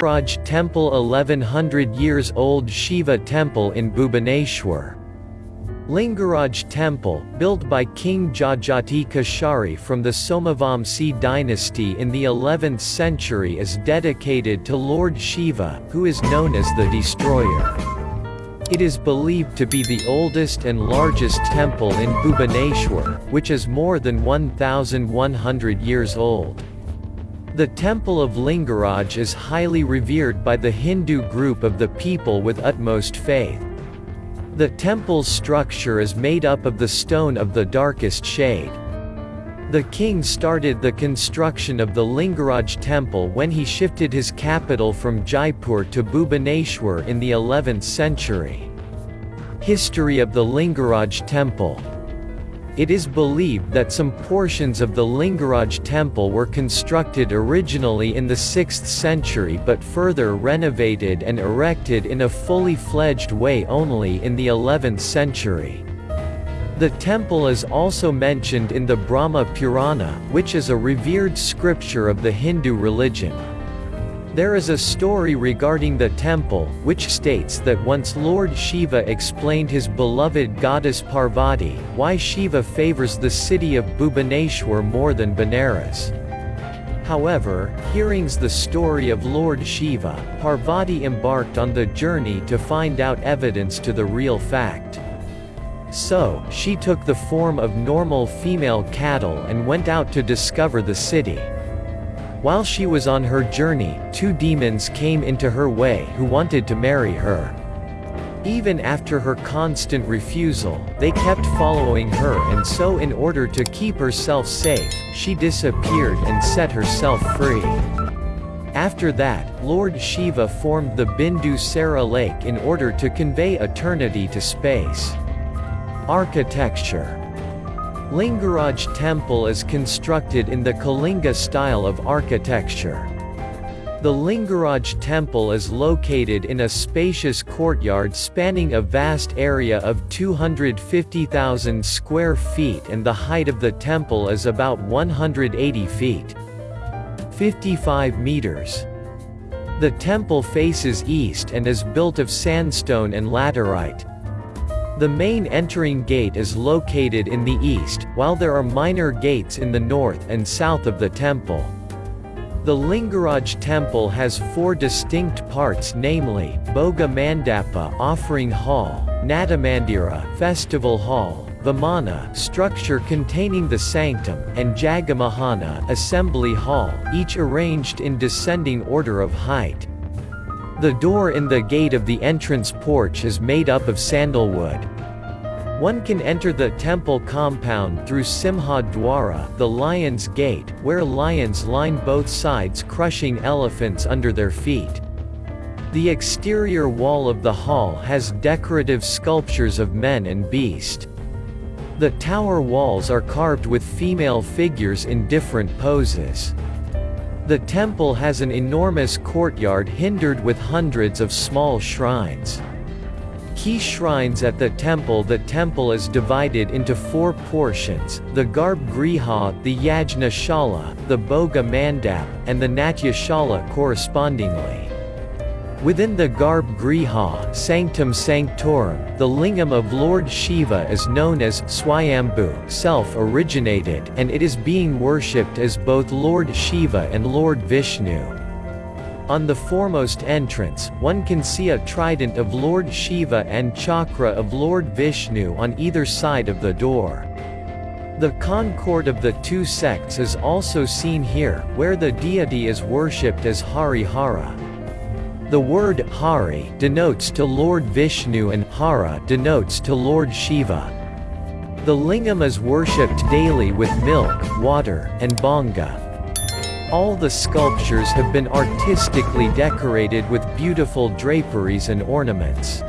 Lingaraj Temple 1100 years old Shiva temple in Bhubaneswar. Lingaraj Temple, built by King Jajati Keshari from the Somavamsi dynasty in the 11th century is dedicated to Lord Shiva, who is known as the Destroyer. It is believed to be the oldest and largest temple in Bhubaneswar, which is more than 1,100 years old. The temple of Lingaraj is highly revered by the Hindu group of the people with utmost faith. The temple's structure is made up of the stone of the darkest shade. The king started the construction of the Lingaraj temple when he shifted his capital from Jaipur to Bhubaneswar in the 11th century. History of the Lingaraj temple it is believed that some portions of the Lingaraj temple were constructed originally in the 6th century but further renovated and erected in a fully fledged way only in the 11th century. The temple is also mentioned in the Brahma Purana, which is a revered scripture of the Hindu religion. There is a story regarding the temple, which states that once Lord Shiva explained his beloved goddess Parvati, why Shiva favors the city of Bhubaneswar more than Benares. However, hearings the story of Lord Shiva, Parvati embarked on the journey to find out evidence to the real fact. So, she took the form of normal female cattle and went out to discover the city. While she was on her journey, two demons came into her way who wanted to marry her. Even after her constant refusal, they kept following her and so in order to keep herself safe, she disappeared and set herself free. After that, Lord Shiva formed the Bindu Sara lake in order to convey eternity to space. Architecture Lingaraj temple is constructed in the Kalinga style of architecture. The Lingaraj temple is located in a spacious courtyard spanning a vast area of 250,000 square feet and the height of the temple is about 180 feet. 55 meters. The temple faces east and is built of sandstone and laterite. The main entering gate is located in the east, while there are minor gates in the north and south of the temple. The Lingaraj temple has four distinct parts namely, Bhoga Mandapa offering hall, Natamandira festival hall, Vimana structure containing the sanctum, and Jagamohana assembly hall, each arranged in descending order of height. The door in the gate of the entrance porch is made up of sandalwood. One can enter the temple compound through Simha Dwara, the Lion's Gate, where lions line both sides crushing elephants under their feet. The exterior wall of the hall has decorative sculptures of men and beast. The tower walls are carved with female figures in different poses. The temple has an enormous courtyard hindered with hundreds of small shrines. Key shrines at the temple The temple is divided into four portions, the Garbh Griha, the Yajna Shala, the Bhoga Mandap, and the Natya Shala correspondingly. Within the Garbh Griha Sanctum Sanctorum, the lingam of Lord Shiva is known as Swayambhu self-originated and it is being worshipped as both Lord Shiva and Lord Vishnu. On the foremost entrance, one can see a trident of Lord Shiva and chakra of Lord Vishnu on either side of the door. The concord of the two sects is also seen here, where the deity is worshipped as Hari Hara. The word Hari denotes to Lord Vishnu and Hara denotes to Lord Shiva. The lingam is worshipped daily with milk, water, and bhanga. All the sculptures have been artistically decorated with beautiful draperies and ornaments.